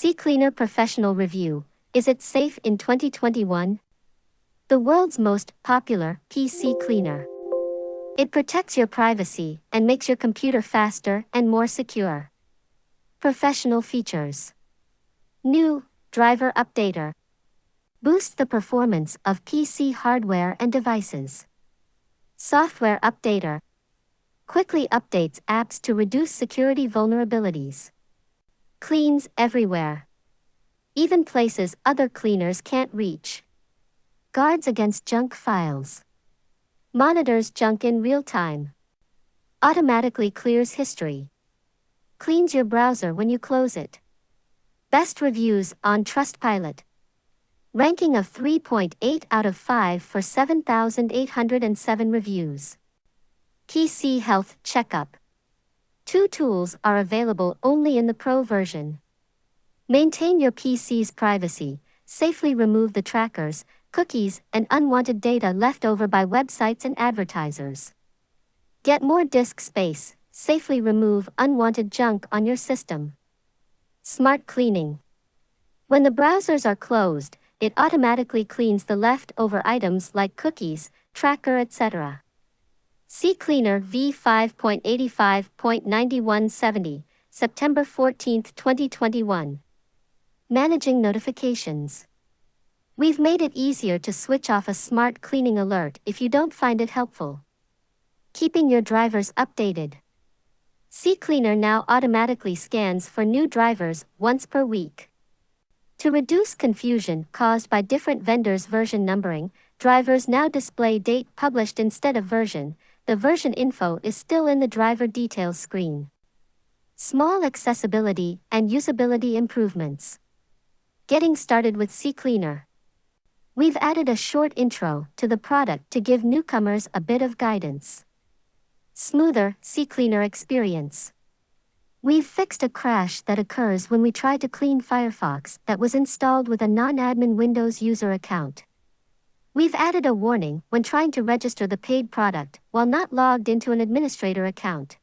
CCleaner Professional Review Is it safe in 2021? The world's most popular PC cleaner. It protects your privacy and makes your computer faster and more secure. Professional features. New Driver Updater. Boosts the performance of PC hardware and devices. Software Updater. Quickly updates apps to reduce security vulnerabilities. Cleans everywhere. Even places other cleaners can't reach. Guards against junk files. Monitors junk in real time. Automatically clears history. Cleans your browser when you close it. Best reviews on Trustpilot. Ranking of 3.8 out of 5 for 7,807 reviews. PC Health Checkup. Two tools are available only in the Pro version. Maintain your PC's privacy, safely remove the trackers, cookies, and unwanted data left over by websites and advertisers. Get more disk space, safely remove unwanted junk on your system. Smart Cleaning. When the browsers are closed, it automatically cleans the leftover items like cookies, tracker, etc. CCleaner v5.85.9170, September 14, 2021. Managing Notifications. We've made it easier to switch off a smart cleaning alert if you don't find it helpful. Keeping your drivers updated. CCleaner now automatically scans for new drivers once per week. To reduce confusion caused by different vendors' version numbering, drivers now display date published instead of version, the version info is still in the driver details screen. Small accessibility and usability improvements. Getting started with CCleaner. We've added a short intro to the product to give newcomers a bit of guidance. Smoother CCleaner experience. We've fixed a crash that occurs when we try to clean Firefox that was installed with a non-admin Windows user account. We've added a warning when trying to register the paid product while not logged into an administrator account.